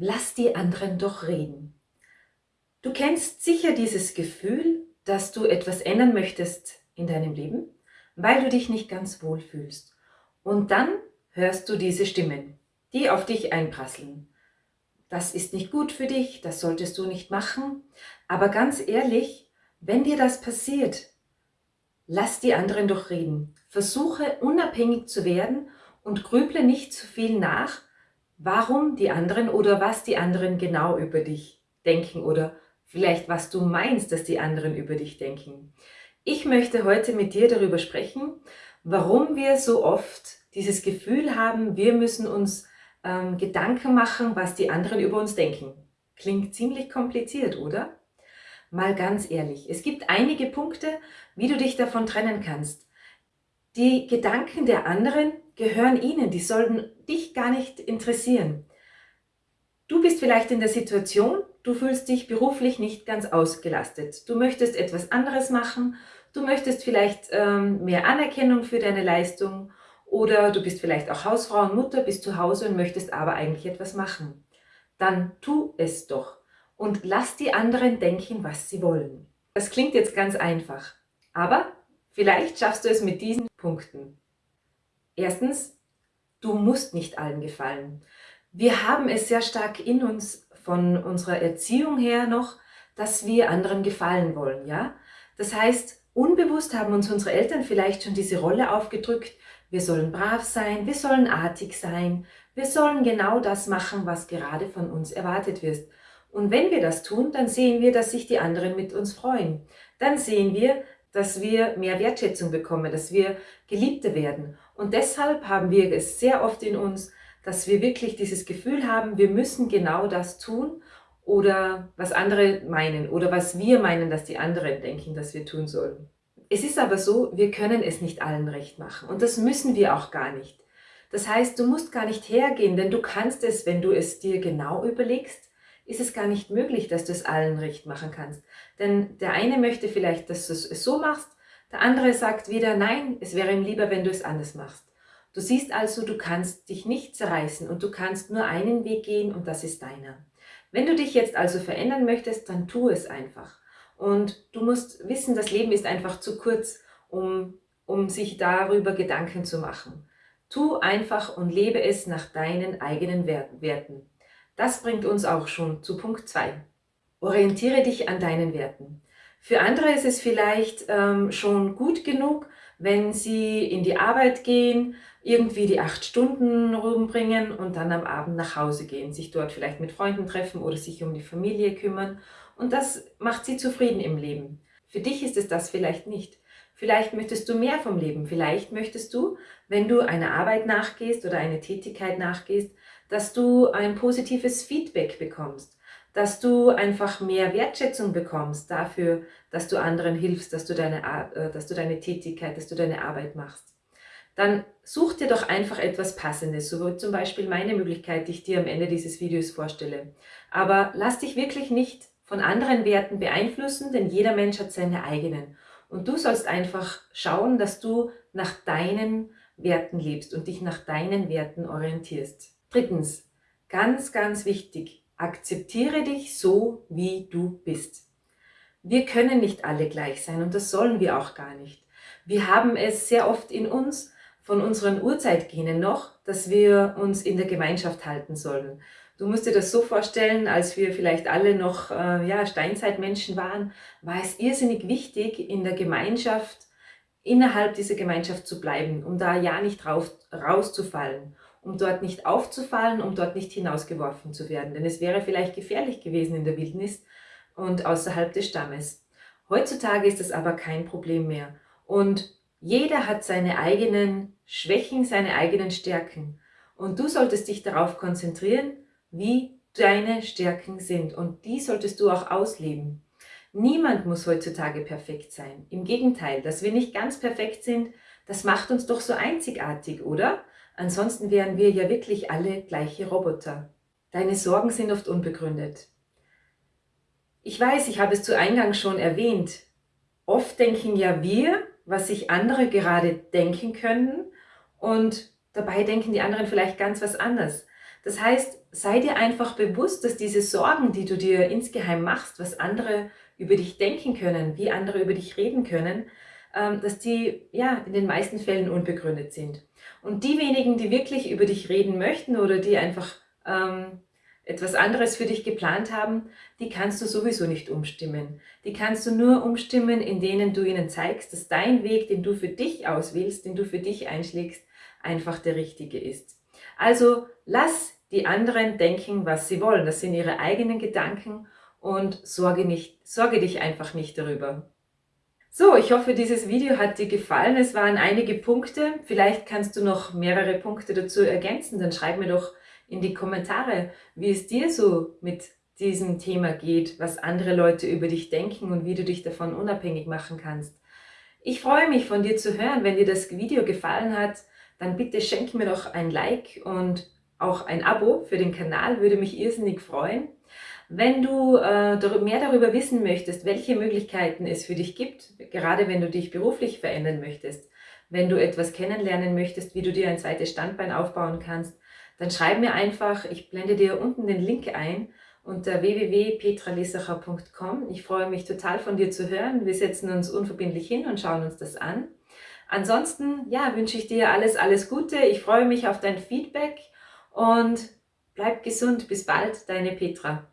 lass die anderen doch reden. Du kennst sicher dieses Gefühl, dass du etwas ändern möchtest in deinem Leben, weil du dich nicht ganz wohl fühlst. Und dann hörst du diese Stimmen, die auf dich einprasseln. Das ist nicht gut für dich, das solltest du nicht machen. Aber ganz ehrlich, wenn dir das passiert, lass die anderen doch reden. Versuche unabhängig zu werden und grüble nicht zu viel nach, warum die anderen oder was die anderen genau über dich denken oder vielleicht was du meinst, dass die anderen über dich denken. Ich möchte heute mit dir darüber sprechen, warum wir so oft dieses Gefühl haben, wir müssen uns ähm, Gedanken machen, was die anderen über uns denken. Klingt ziemlich kompliziert, oder? Mal ganz ehrlich, es gibt einige Punkte, wie du dich davon trennen kannst. Die Gedanken der anderen gehören ihnen, die sollten dich gar nicht interessieren. Du bist vielleicht in der Situation, du fühlst dich beruflich nicht ganz ausgelastet. Du möchtest etwas anderes machen, du möchtest vielleicht ähm, mehr Anerkennung für deine Leistung oder du bist vielleicht auch Hausfrau und Mutter, bist zu Hause und möchtest aber eigentlich etwas machen. Dann tu es doch und lass die anderen denken, was sie wollen. Das klingt jetzt ganz einfach, aber vielleicht schaffst du es mit diesen Punkten. Erstens, du musst nicht allen gefallen. Wir haben es sehr stark in uns von unserer Erziehung her noch, dass wir anderen gefallen wollen. ja. Das heißt, unbewusst haben uns unsere Eltern vielleicht schon diese Rolle aufgedrückt, wir sollen brav sein, wir sollen artig sein, wir sollen genau das machen, was gerade von uns erwartet wird. Und wenn wir das tun, dann sehen wir, dass sich die anderen mit uns freuen. Dann sehen wir, dass wir mehr Wertschätzung bekommen, dass wir Geliebte werden. Und deshalb haben wir es sehr oft in uns, dass wir wirklich dieses Gefühl haben, wir müssen genau das tun oder was andere meinen oder was wir meinen, dass die anderen denken, dass wir tun sollen. Es ist aber so, wir können es nicht allen recht machen und das müssen wir auch gar nicht. Das heißt, du musst gar nicht hergehen, denn du kannst es, wenn du es dir genau überlegst, ist es gar nicht möglich, dass du es allen recht machen kannst. Denn der eine möchte vielleicht, dass du es so machst, der andere sagt wieder, nein, es wäre ihm lieber, wenn du es anders machst. Du siehst also, du kannst dich nicht zerreißen und du kannst nur einen Weg gehen und das ist deiner. Wenn du dich jetzt also verändern möchtest, dann tu es einfach. Und du musst wissen, das Leben ist einfach zu kurz, um, um sich darüber Gedanken zu machen. Tu einfach und lebe es nach deinen eigenen Werten. Das bringt uns auch schon zu Punkt 2. Orientiere dich an deinen Werten. Für andere ist es vielleicht ähm, schon gut genug, wenn sie in die Arbeit gehen, irgendwie die acht Stunden rumbringen und dann am Abend nach Hause gehen, sich dort vielleicht mit Freunden treffen oder sich um die Familie kümmern und das macht sie zufrieden im Leben. Für dich ist es das vielleicht nicht. Vielleicht möchtest du mehr vom Leben. Vielleicht möchtest du, wenn du einer Arbeit nachgehst oder eine Tätigkeit nachgehst, dass du ein positives Feedback bekommst, dass du einfach mehr Wertschätzung bekommst dafür, dass du anderen hilfst, dass du deine, äh, dass du deine Tätigkeit, dass du deine Arbeit machst. Dann such dir doch einfach etwas Passendes, so wie zum Beispiel meine Möglichkeit, die ich dir am Ende dieses Videos vorstelle. Aber lass dich wirklich nicht von anderen Werten beeinflussen, denn jeder Mensch hat seine eigenen. Und du sollst einfach schauen, dass du nach deinen Werten lebst und dich nach deinen Werten orientierst. Drittens, ganz, ganz wichtig, akzeptiere dich so, wie du bist. Wir können nicht alle gleich sein und das sollen wir auch gar nicht. Wir haben es sehr oft in uns, von unseren Urzeitgenen noch, dass wir uns in der Gemeinschaft halten sollen. Du musst dir das so vorstellen, als wir vielleicht alle noch äh, ja, Steinzeitmenschen waren, war es irrsinnig wichtig, in der Gemeinschaft, innerhalb dieser Gemeinschaft zu bleiben, um da ja nicht rauf, rauszufallen, um dort nicht aufzufallen, um dort nicht hinausgeworfen zu werden. Denn es wäre vielleicht gefährlich gewesen in der Wildnis und außerhalb des Stammes. Heutzutage ist das aber kein Problem mehr. Und jeder hat seine eigenen Schwächen, seine eigenen Stärken. Und du solltest dich darauf konzentrieren, wie deine Stärken sind und die solltest du auch ausleben. Niemand muss heutzutage perfekt sein. Im Gegenteil, dass wir nicht ganz perfekt sind, das macht uns doch so einzigartig, oder? Ansonsten wären wir ja wirklich alle gleiche Roboter. Deine Sorgen sind oft unbegründet. Ich weiß, ich habe es zu Eingang schon erwähnt. Oft denken ja wir, was sich andere gerade denken können und dabei denken die anderen vielleicht ganz was anderes. Das heißt, sei dir einfach bewusst, dass diese Sorgen, die du dir insgeheim machst, was andere über dich denken können, wie andere über dich reden können, ähm, dass die ja in den meisten Fällen unbegründet sind. Und die wenigen, die wirklich über dich reden möchten oder die einfach ähm, etwas anderes für dich geplant haben, die kannst du sowieso nicht umstimmen. Die kannst du nur umstimmen, in denen du ihnen zeigst, dass dein Weg, den du für dich auswählst, den du für dich einschlägst, einfach der richtige ist. Also lass die anderen denken, was sie wollen. Das sind ihre eigenen Gedanken und sorge, nicht, sorge dich einfach nicht darüber. So, ich hoffe, dieses Video hat dir gefallen. Es waren einige Punkte. Vielleicht kannst du noch mehrere Punkte dazu ergänzen. Dann schreib mir doch in die Kommentare, wie es dir so mit diesem Thema geht, was andere Leute über dich denken und wie du dich davon unabhängig machen kannst. Ich freue mich von dir zu hören. Wenn dir das Video gefallen hat, dann bitte schenk mir doch ein Like und auch ein Abo für den Kanal, würde mich irrsinnig freuen. Wenn du äh, mehr darüber wissen möchtest, welche Möglichkeiten es für dich gibt, gerade wenn du dich beruflich verändern möchtest, wenn du etwas kennenlernen möchtest, wie du dir ein zweites Standbein aufbauen kannst, dann schreib mir einfach, ich blende dir unten den Link ein unter www.petralesacher.com. Ich freue mich total von dir zu hören. Wir setzen uns unverbindlich hin und schauen uns das an. Ansonsten ja, wünsche ich dir alles, alles Gute. Ich freue mich auf dein Feedback und bleib gesund. Bis bald, deine Petra.